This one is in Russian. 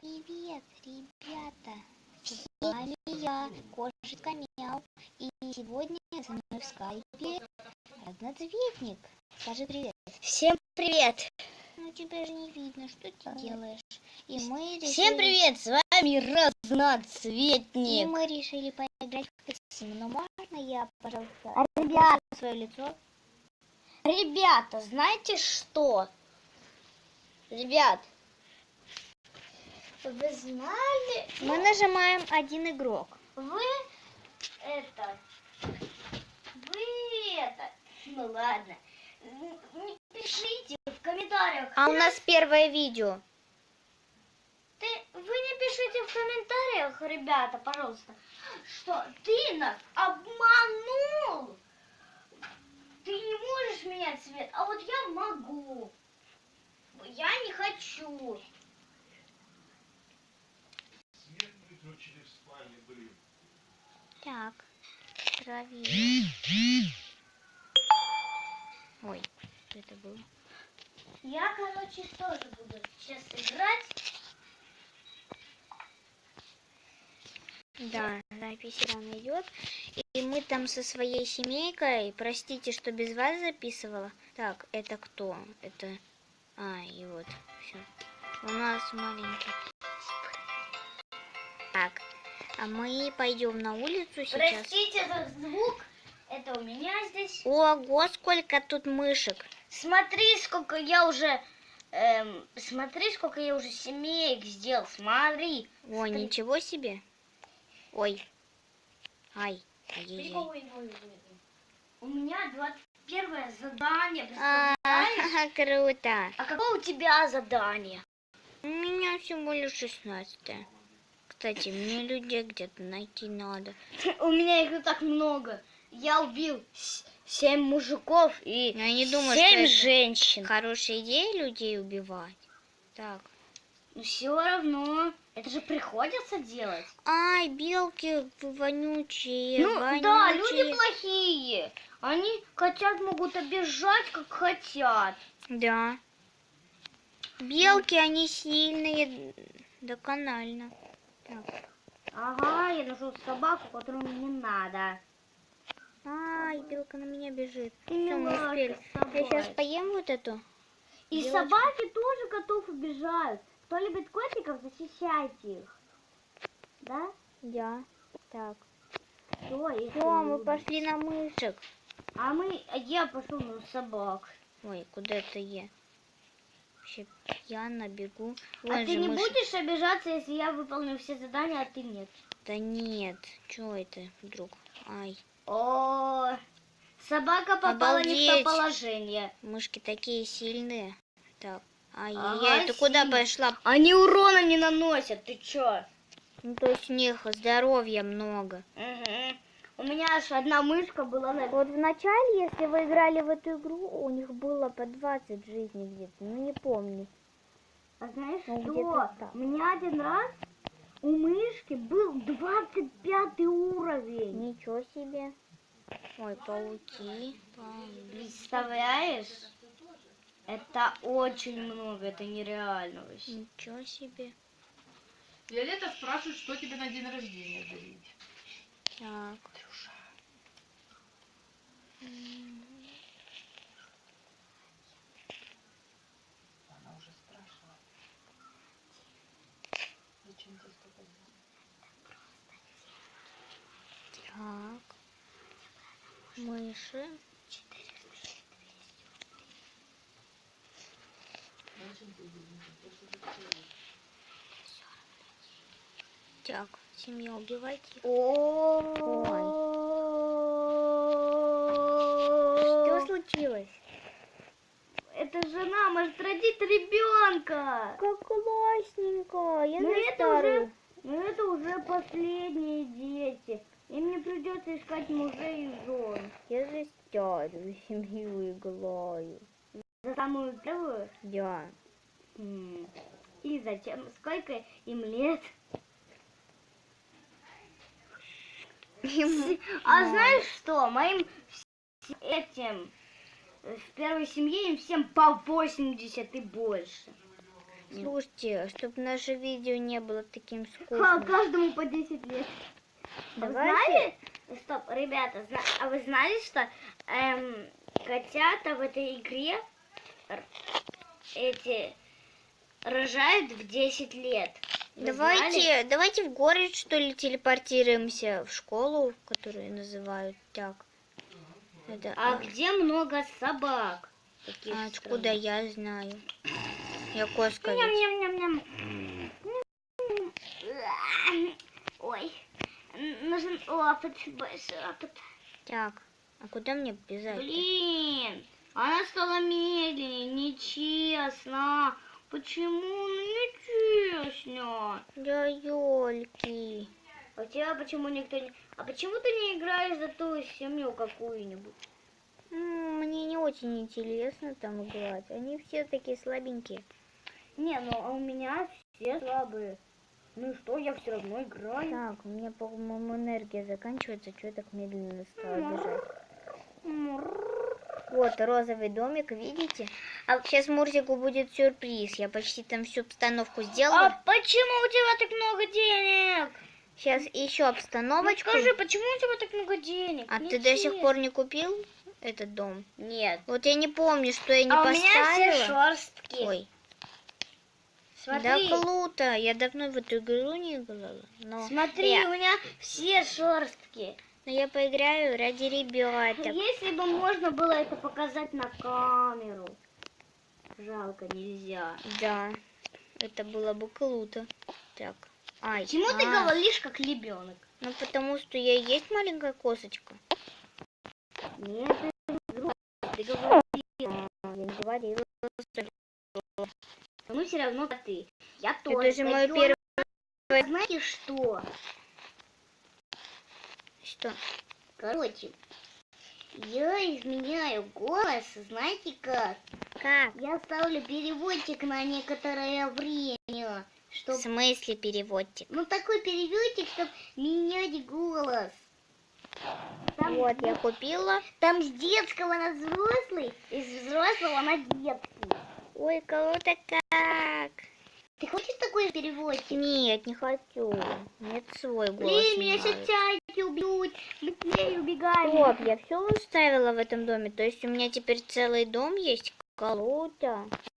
Привет, ребята! С вами я, Кошечка Мяу. И сегодня со мной в скайпе разноцветник. Скажи привет. Всем привет! Ну тебя же не видно, что ты делаешь. И мы решили... Всем привет! С вами И разноцветник. мы решили поиграть в Пиксим. Но можно я, пожалуйста, А, Ребят, свое лицо? ребята, знаете что? Ребят, вы знали? Мы нажимаем один игрок. Вы это, вы это, ну ладно, не пишите в комментариях. А у нас первое видео. Ты, вы не пишите в комментариях, ребята, пожалуйста, что ты нас обманул. Ты не можешь менять цвет, а вот я могу. Я не хочу. Свет выключили в спальне, блин. Так, проверим. Ой, что это было? Я, короче, тоже буду сейчас играть. Да, запись рано идет. И мы там со своей семейкой, простите, что без вас записывала. Так, это кто? Это... А, и вот, все. У нас маленький. Так, а мы пойдем на улицу сейчас. Простите за звук. Это у меня здесь. Ого, сколько тут мышек. Смотри, сколько я уже... эм, смотри, сколько я уже семеек сделал. Смотри. Ой, Смотри. ничего себе. Ой. Ай. Ай-яй-яй. У меня 21 задание, А, представляешь? круто. А какое у тебя задание? У меня всего лишь 16 Кстати, мне людей где-то найти надо. У меня их и так много. Я убил семь мужиков и Я не думаю, семь что женщин. хорошая идея людей убивать. Так. Но все равно, это же приходится делать. Ай, белки вонючие, ну вонючие. да, люди плохие. Они котят могут обижать, как хотят. Да. Белки, они сильные, доконально. Так. Ага, я нашел собаку, которую мне не надо. Ай, белка на меня бежит. Ты Всё, мы успели. Я сейчас поем вот эту. И Девочка. собаки тоже котов обижают. Кто любит котиков, защищайте их. Да? Я. Так. Все, если Все, мы пошли на мышек. А мы, а я пошел на собак. Ой, куда это я? Вообще пьяно бегу. а Вон ты же не мыши. будешь обижаться, если я выполню все задания, а ты нет? Да нет, что это вдруг? Ай, О, собака попала не в Обалдеть. то положение. мышки такие сильные. Так, ай, Ага, ты куда пошла? Они урона не наносят, ты чё? Ну, то есть у них здоровья много. Мгм. У меня аж одна мышка была на... Вот в начале, если вы играли в эту игру, у них было по 20 жизней где-то, ну не помню. А знаешь Ну, что? У меня один раз у мышки был 25 уровень. Ничего себе. Ой, пауки. пауки. Представляешь? Это очень много, это нереально вообще. Ничего себе. Виолетта спрашивает, что тебе на день рождения дарить. Так. Она уже спрашивала. Зачем тебе столько Так. Мыши. Так, семья убивайте. их. Что случилось? Это жена может родить ребенка. Как классненько. Я Ну, за это старую. уже, ну это уже не придется искать мужей и жен. Я за старую семью играю. За самую первую. Да. И зачем? Сколько им лет? А знаешь что? Моим этим э, в первой семье им всем по 80 и больше. Слушайте, чтобы наше видео не было таким скучным. каждому по 10 лет. А Давайте. знали? Ребята, а вы знали, что эм, котята в этой игре эти рожают в 10 лет? Вы знали? Давайте, давайте в город, что ли, телепортируемся в школу, которую называют так. Это, А а, где много собак? А откуда я знаю? Я коска ведь. Ням-ням-ням-ням. Ой, больше опыт. Так, а куда мне бежать? Блин, она стала медленнее, нечестно. Почему? Ну, нечестно. Да ёлки. А тебя почему никто не... А почему ты не играешь за ту семью какую-нибудь? Мне не очень интересно там играть. Они все такие слабенькие. Не, ну а у меня все слабые. Ну и что, я все равно играю. Так, у меня, по-моему, энергия заканчивается. Что я так медленно стала бежать? Вот розовый домик, видите? А сейчас Мурзику будет сюрприз. Я почти там всю обстановку А сделала. почему у тебя так много денег? Сейчас еще Ну, обстановочку. скажи, почему у тебя так много денег? А Не ты до сих пор не купил этот дом? Нет. Вот я не помню, что я не а у меня поставила. все шерстки. Ой, Смотри, да круто. Я давно в эту игру не играла. Но смотри, я, у меня все шерстки. но я поиграю ради ребяток. Если бы можно было это показать на камеру. Жалко, нельзя. Да, это было бы круто. Так. Ай, Почему ты а, говоришь как ребенок? Ну потому что я и есть маленькая косочка. Нет, ты говоришь. А, Я не говорила. Ну все равно ты. Я тоже. Это же мое первое... Знаете что? Что? Короче, я изменяю голос, знаете как? Как? Я ставлю переводчик на некоторое время, В чтобы смысле переводчик? ну такой переводчик, чтобы менять голос. Там, Вот, я купила. там с детского на взрослый, и с взрослого на детский. Ой, круто как. Ты хочешь такой переводчик? Нет, не хочу. Нет, свой голос. Блин, меня сейчас тяги убьют. Быстрее убегаем. Вот, я все уставила в этом доме. То есть у меня теперь целый дом есть. Круто.